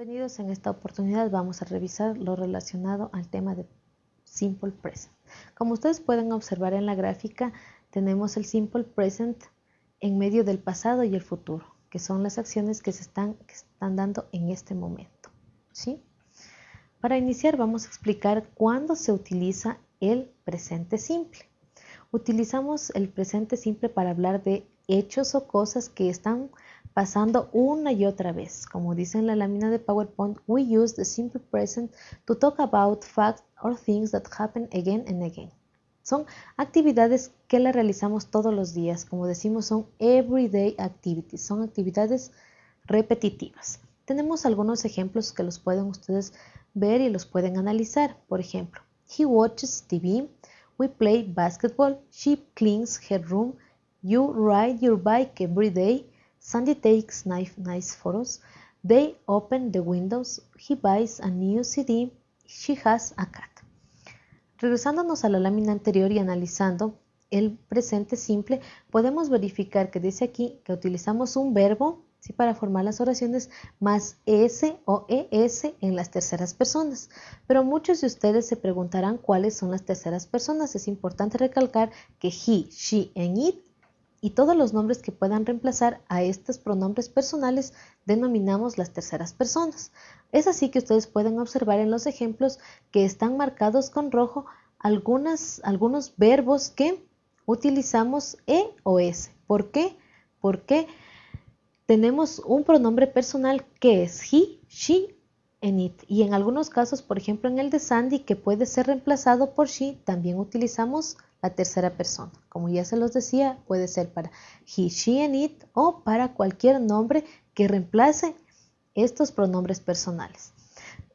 Bienvenidos, en esta oportunidad vamos a revisar lo relacionado al tema de Simple Present. Como ustedes pueden observar en la gráfica, tenemos el Simple Present en medio del pasado y el futuro, que son las acciones que se están, están dando en este momento. ¿sí? Para iniciar vamos a explicar cuándo se utiliza el presente simple. Utilizamos el presente simple para hablar de hechos o cosas que están pasando una y otra vez. Como dice en la lámina de PowerPoint, we use the simple present to talk about facts or things that happen again and again. Son actividades que la realizamos todos los días, como decimos, son everyday activities, son actividades repetitivas. Tenemos algunos ejemplos que los pueden ustedes ver y los pueden analizar. Por ejemplo, he watches TV, we play basketball, she cleans her room, you ride your bike every day, Sandy takes nice photos. They open the windows. He buys a new CD. She has a cat. Regresándonos a la lámina anterior y analizando el presente simple, podemos verificar que dice aquí que utilizamos un verbo ¿sí? para formar las oraciones más S o ES en las terceras personas. Pero muchos de ustedes se preguntarán cuáles son las terceras personas. Es importante recalcar que he, she and it y todos los nombres que puedan reemplazar a estos pronombres personales denominamos las terceras personas. Es así que ustedes pueden observar en los ejemplos que están marcados con rojo algunos verbos que utilizamos E o S. ¿Por qué? Porque tenemos un pronombre personal que es he, she and it. Y en algunos casos, por ejemplo en el de Sandy, que puede ser reemplazado por she, también utilizamos la tercera persona. Como ya se los decía, puede ser para he, she and it o para cualquier nombre que reemplace estos pronombres personales.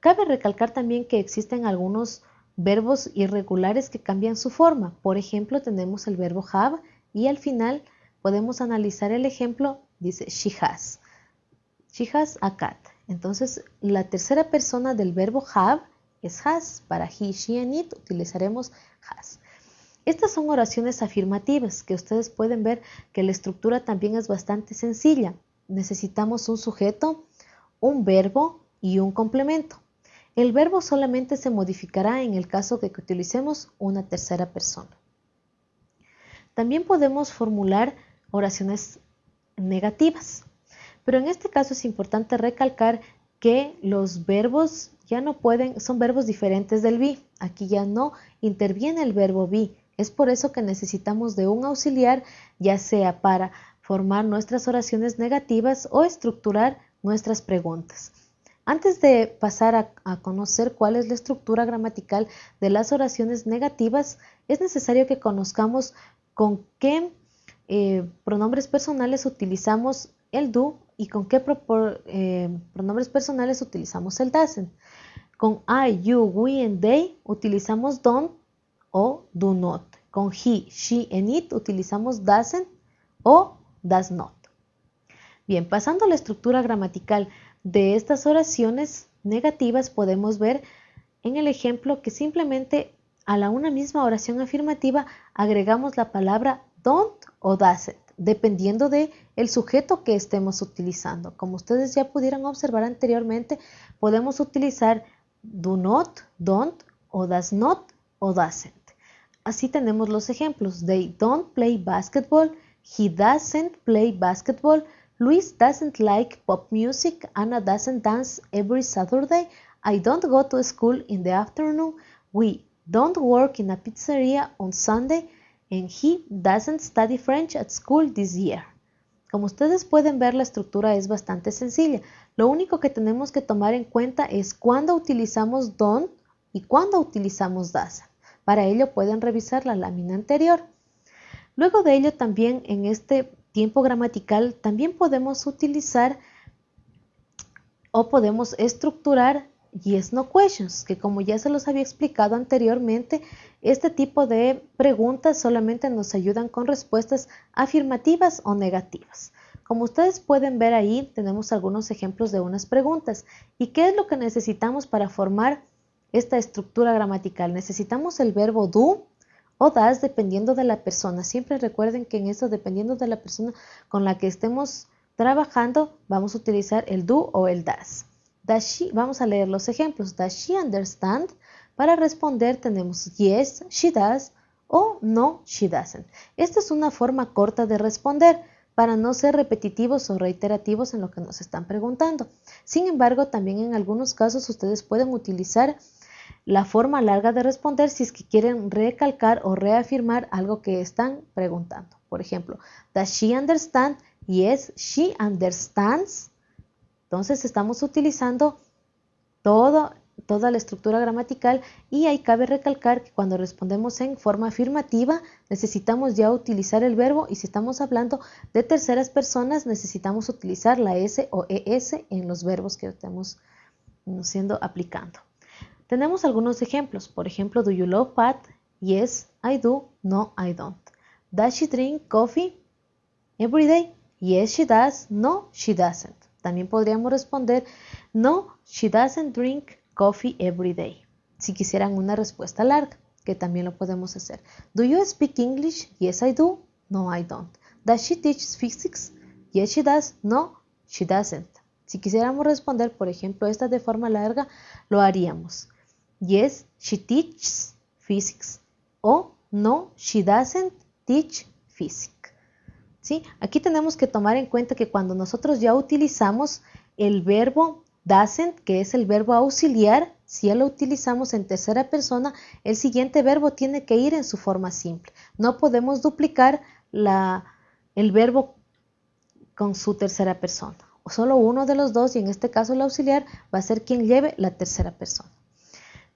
Cabe recalcar también que existen algunos verbos irregulares que cambian su forma. Por ejemplo, tenemos el verbo have y al final podemos analizar el ejemplo, dice she has. She has a cat. Entonces, la tercera persona del verbo have es has. Para he, she and it utilizaremos has. Estas son oraciones afirmativas que ustedes pueden ver que la estructura también es bastante sencilla. Necesitamos un sujeto, un verbo y un complemento. El verbo solamente se modificará en el caso de que utilicemos una tercera persona. También podemos formular oraciones negativas, pero en este caso es importante recalcar que los verbos ya no pueden, son verbos diferentes del be. Aquí ya no interviene el verbo be, es por eso que necesitamos de un auxiliar, ya sea para formar nuestras oraciones negativas o estructurar nuestras preguntas. Antes de pasar a, conocer cuál es la estructura gramatical de las oraciones negativas, es necesario que conozcamos con qué eh, pronombres personales utilizamos el do y con qué eh, pronombres personales utilizamos el doesn't. Con I, you, we and they utilizamos don't o do not. Con he, she and it utilizamos doesn't o does not. Bien, pasando a la estructura gramatical de estas oraciones negativas podemos ver en el ejemplo que simplemente a la una misma oración afirmativa agregamos la palabra don't o doesn't, dependiendo de el sujeto que estemos utilizando. Como ustedes ya pudieron observar anteriormente, podemos utilizar do not, don't o does not o doesn't. Así tenemos los ejemplos. They don't play basketball. He doesn't play basketball. Luis doesn't like pop music. Anna doesn't dance every Saturday. I don't go to school in the afternoon. We don't work in a pizzeria on Sunday. And he doesn't study French at school this year. Como ustedes pueden ver, la estructura es bastante sencilla. Lo único que tenemos que tomar en cuenta es cuándo utilizamos don't y cuándo utilizamos doesn't. Para ello pueden revisar la lámina anterior. Luego de ello también en este tiempo gramatical también podemos utilizar o podemos estructurar yes no questions, que como ya se los había explicado anteriormente, este tipo de preguntas solamente nos ayudan con respuestas afirmativas o negativas. Como ustedes pueden ver ahí, tenemos algunos ejemplos de unas preguntas. ¿Y qué es lo que necesitamos para formar esta estructura gramatical. Necesitamos el verbo do o das dependiendo de la persona. Siempre recuerden que en esto, dependiendo de la persona con la que estemos trabajando, vamos a utilizar el do o el das. Does she, vamos a leer los ejemplos. Does she understand? Para responder tenemos yes, she does o no, she doesn't. Esta es una forma corta de responder para no ser repetitivos o reiterativos en lo que nos están preguntando. Sin embargo, también en algunos casos ustedes pueden utilizar la forma larga de responder si es que quieren recalcar o reafirmar algo que están preguntando. Por ejemplo, does she understand? Yes, she understands. Entonces estamos utilizando toda la estructura gramatical y ahí cabe recalcar que cuando respondemos en forma afirmativa necesitamos ya utilizar el verbo y si estamos hablando de terceras personas necesitamos utilizar la S o ES en los verbos que estamos siendo aplicando. Tenemos algunos ejemplos, por ejemplo, do you love Pat? Yes, I do. No, I don't. Does she drink coffee every day? Yes, she does. No, she doesn't. También podríamos responder, no, she doesn't drink coffee every day. Si quisieran una respuesta larga, que también lo podemos hacer. Do you speak English? Yes, I do. No, I don't. Does she teach physics? Yes, she does. No, she doesn't. Si quisiéramos responder, por ejemplo, esta de forma larga, lo haríamos. Yes, she teaches physics. O no, she doesn't teach physics. ¿Sí? Aquí tenemos que tomar en cuenta que cuando nosotros ya utilizamos el verbo Doesn't, que es el verbo auxiliar, si ya lo utilizamos en tercera persona, el siguiente verbo tiene que ir en su forma simple. No podemos duplicar el verbo con su tercera persona. Solo uno de los dos, y en este caso el auxiliar, va a ser quien lleve la tercera persona.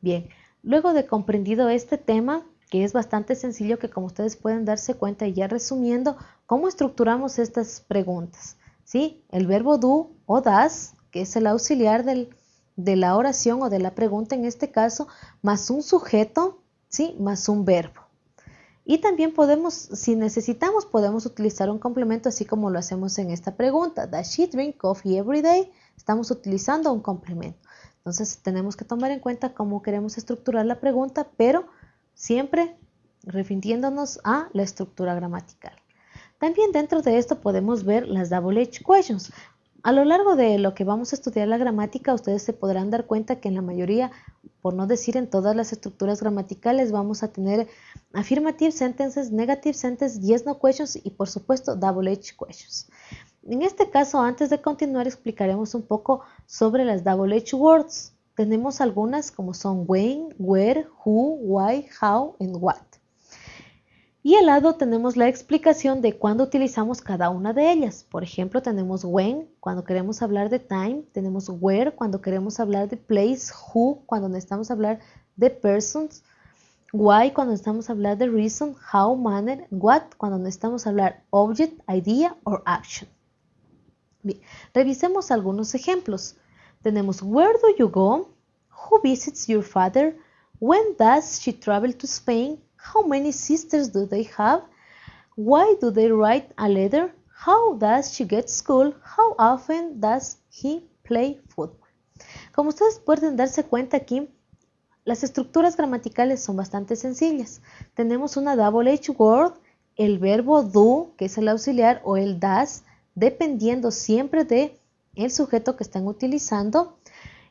Bien, luego de comprendido este tema, que es bastante sencillo, que como ustedes pueden darse cuenta y ya resumiendo, ¿cómo estructuramos estas preguntas? ¿Sí? El verbo do o das que es el auxiliar de la oración o de la pregunta en este caso, más un sujeto, ¿sí? más un verbo. Y también podemos, si necesitamos, podemos utilizar un complemento así como lo hacemos en esta pregunta. Does she drink coffee every day? Estamos utilizando un complemento. Entonces tenemos que tomar en cuenta cómo queremos estructurar la pregunta, pero siempre refiriéndonos a la estructura gramatical. También dentro de esto podemos ver las double H questions. A lo largo de lo que vamos a estudiar la gramática, ustedes se podrán dar cuenta que en la mayoría, por no decir en todas las estructuras gramaticales, vamos a tener affirmative sentences, negative sentences, yes, no questions y por supuesto double H questions. En este caso, antes de continuar, explicaremos un poco sobre las double H words. Tenemos algunas como son when, where, who, why, how and what. Y al lado tenemos la explicación de cuándo utilizamos cada una de ellas. Por ejemplo, tenemos when cuando queremos hablar de time, tenemos where cuando queremos hablar de place, who cuando necesitamos hablar de persons, why cuando necesitamos hablar de reason, how, manner, what cuando necesitamos hablar object, idea or action. Revisemos algunos ejemplos. Tenemos where do you go? Who visits your father? When does she travel to Spain? How many sisters do they have? Why do they write a letter? How does she get school? How often does he play football? Como ustedes pueden darse cuenta aquí, las estructuras gramaticales son bastante sencillas. Tenemos una double H word, el verbo do, que es el auxiliar, o el does, dependiendo siempre de el sujeto que están utilizando,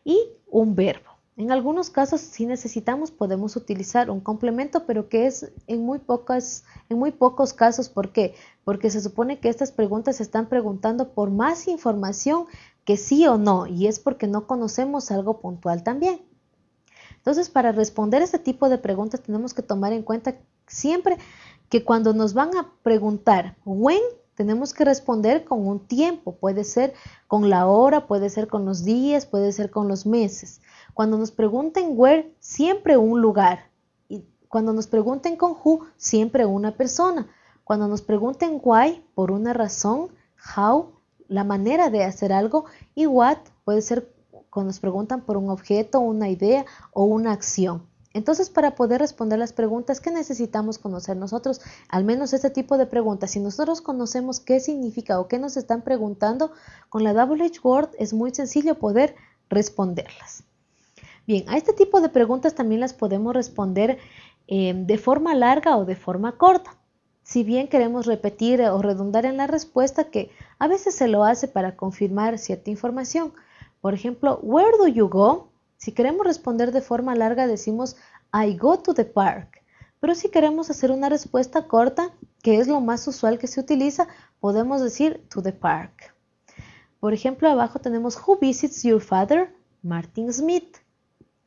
y un verbo. En algunos casos, si necesitamos, podemos utilizar un complemento, pero que es en muy, pocas, en muy pocos casos. ¿Por qué? Porque se supone que estas preguntas se están preguntando por más información que sí o no, y es porque no conocemos algo puntual también. Entonces, para responder este tipo de preguntas tenemos que tomar en cuenta siempre que cuando nos van a preguntar when, tenemos que responder con un tiempo, puede ser con la hora, puede ser con los días, puede ser con los meses. Cuando nos pregunten where, siempre un lugar. Y cuando nos pregunten con who, siempre una persona. Cuando nos pregunten why, por una razón, how, la manera de hacer algo, y what puede ser cuando nos preguntan por un objeto, una idea o una acción. Entonces, para poder responder las preguntas, ¿qué necesitamos conocer nosotros? Al menos este tipo de preguntas. Si nosotros conocemos qué significa o qué nos están preguntando, con la WH Word es muy sencillo poder responderlas. Bien, a este tipo de preguntas también las podemos responder eh, de forma larga o de forma corta. Si bien queremos repetir o redundar en la respuesta, que a veces se lo hace para confirmar cierta información, Por ejemplo, where do you go? Si queremos responder de forma larga decimos I go to the park. Pero si queremos hacer una respuesta corta, que es lo más usual que se utiliza, podemos decir to the park. Por ejemplo, abajo tenemos Who visits your father? Martin Smith.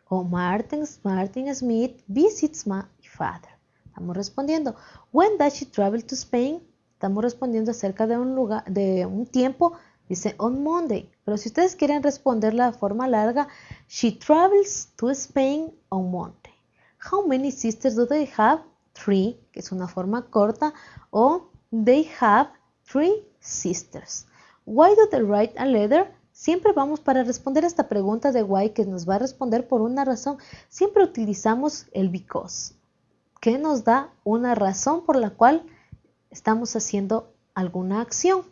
O Martin, Martin Smith visits my father. Estamos respondiendo. When does she travel to Spain? Estamos respondiendo acerca de un lugar, de un tiempo. Dice on Monday. Pero si ustedes quieren responder la forma larga, she travels to Spain on Monday. How many sisters do they have? Three, que es una forma corta. O they have three sisters. Why do they write a letter? Siempre vamos para responder esta pregunta de why que nos va a responder por una razón. Siempre utilizamos el because que nos da una razón por la cual estamos haciendo alguna acción.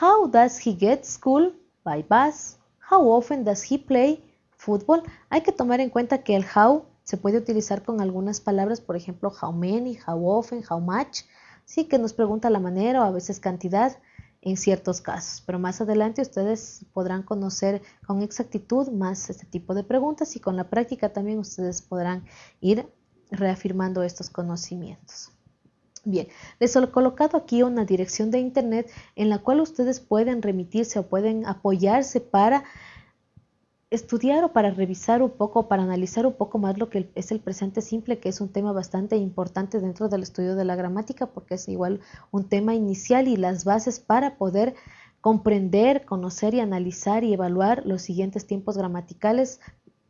How does he get school? By bus. How often does he play football? Hay que tomar en cuenta que el how se puede utilizar con algunas palabras, por ejemplo, how many, how often, how much. Sí, que nos pregunta la manera o a veces cantidad en ciertos casos. Pero más adelante ustedes podrán conocer con exactitud más este tipo de preguntas y con la práctica también ustedes podrán ir reafirmando estos conocimientos. Bien, les he colocado aquí una dirección de internet en la cual ustedes pueden remitirse o pueden apoyarse para estudiar o para revisar un poco, para analizar un poco más lo que es el presente simple, que es un tema bastante importante dentro del estudio de la gramática, porque es igual un tema inicial y las bases para poder comprender, conocer y analizar y evaluar los siguientes tiempos gramaticales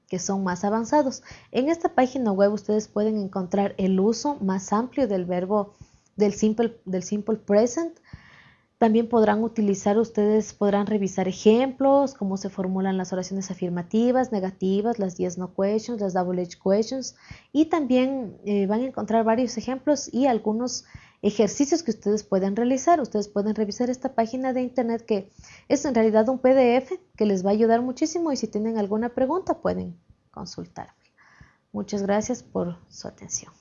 que son más avanzados. En esta página web ustedes pueden encontrar el uso más amplio del verbo del simple, del simple present. También podrán utilizar, ustedes podrán revisar ejemplos, cómo se formulan las oraciones afirmativas, negativas, las yes no questions, las double H questions y también eh, van a encontrar varios ejemplos y algunos ejercicios que ustedes pueden realizar. Ustedes pueden revisar esta página de internet que es en realidad un PDF que les va a ayudar muchísimo y si tienen alguna pregunta pueden consultarme. Muchas gracias por su atención.